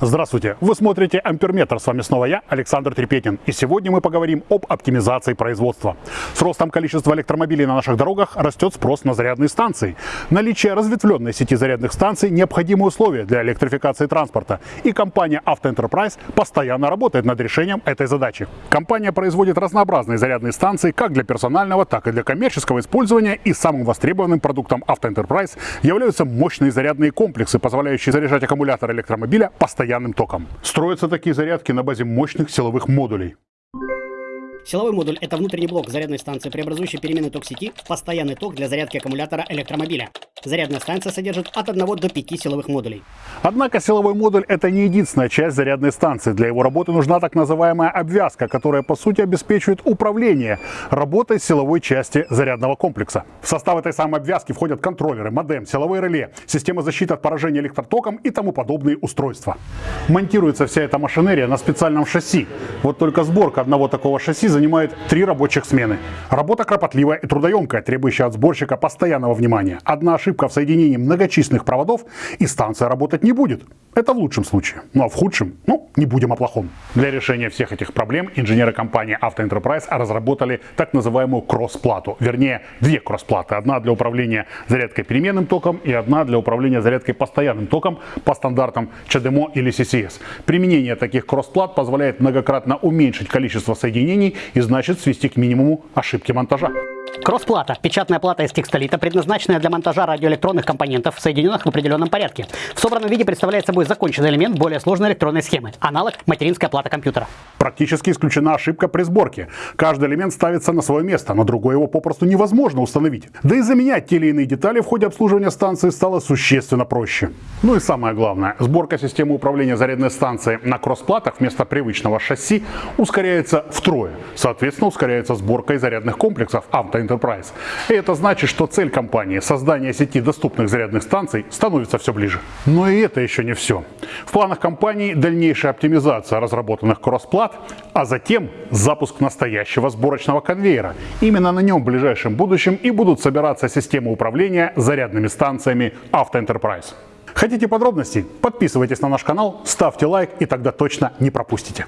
Здравствуйте! Вы смотрите Амперметр. С вами снова я, Александр Трепетин. И сегодня мы поговорим об оптимизации производства. С ростом количества электромобилей на наших дорогах растет спрос на зарядные станции. Наличие разветвленной сети зарядных станций – необходимые условия для электрификации транспорта. И компания Автоэнтерпрайз постоянно работает над решением этой задачи. Компания производит разнообразные зарядные станции как для персонального, так и для коммерческого использования. И самым востребованным продуктом Автоэнтерпрайз являются мощные зарядные комплексы, позволяющие заряжать аккумулятор электромобиля постоянно постоянным током. Строятся такие зарядки на базе мощных силовых модулей. Силовой модуль – это внутренний блок зарядной станции, преобразующий переменный ток сети в постоянный ток для зарядки аккумулятора электромобиля. Зарядная станция содержит от 1 до 5 силовых модулей. Однако силовой модуль – это не единственная часть зарядной станции. Для его работы нужна так называемая обвязка, которая по сути обеспечивает управление работой силовой части зарядного комплекса. В состав этой самой обвязки входят контроллеры, модем, силовые реле, система защиты от поражения электротоком и тому подобные устройства. Монтируется вся эта машинерия на специальном шасси. Вот только сборка одного такого шасси занимает три рабочих смены. Работа кропотливая и трудоемкая, требующая от сборщика постоянного внимания. Одна ошибка ошибка в соединении многочисленных проводов, и станция работать не будет. Это в лучшем случае. Ну а в худшем, ну, не будем о плохом. Для решения всех этих проблем инженеры компании Auto Enterprise разработали так называемую кросс-плату. Вернее, две кросс-платы. Одна для управления зарядкой переменным током и одна для управления зарядкой постоянным током по стандартам CHAdeMO или CCS. Применение таких кросс-плат позволяет многократно уменьшить количество соединений и значит свести к минимуму ошибки монтажа. Кроссплата – печатная плата из текстолита, предназначенная для монтажа радиоэлектронных компонентов, соединенных в определенном порядке. В собранном виде представляет собой законченный элемент более сложной электронной схемы, аналог материнская плата компьютера. Практически исключена ошибка при сборке. Каждый элемент ставится на свое место, но другой его попросту невозможно установить. Да и заменять те или иные детали в ходе обслуживания станции стало существенно проще. Ну и самое главное, сборка системы управления зарядной станцией на кроссплатах вместо привычного шасси ускоряется втрое. Соответственно, ускоряется сборка и зарядных комплексов Auto Enterprise. И это значит, что цель компании – создание сети доступных зарядных станций – становится все ближе. Но и это еще не все. В планах компании дальнейшая оптимизация разработанных кроссплат, а затем запуск настоящего сборочного конвейера. Именно на нем в ближайшем будущем и будут собираться системы управления зарядными станциями Auto Enterprise. Хотите подробностей? Подписывайтесь на наш канал, ставьте лайк и тогда точно не пропустите.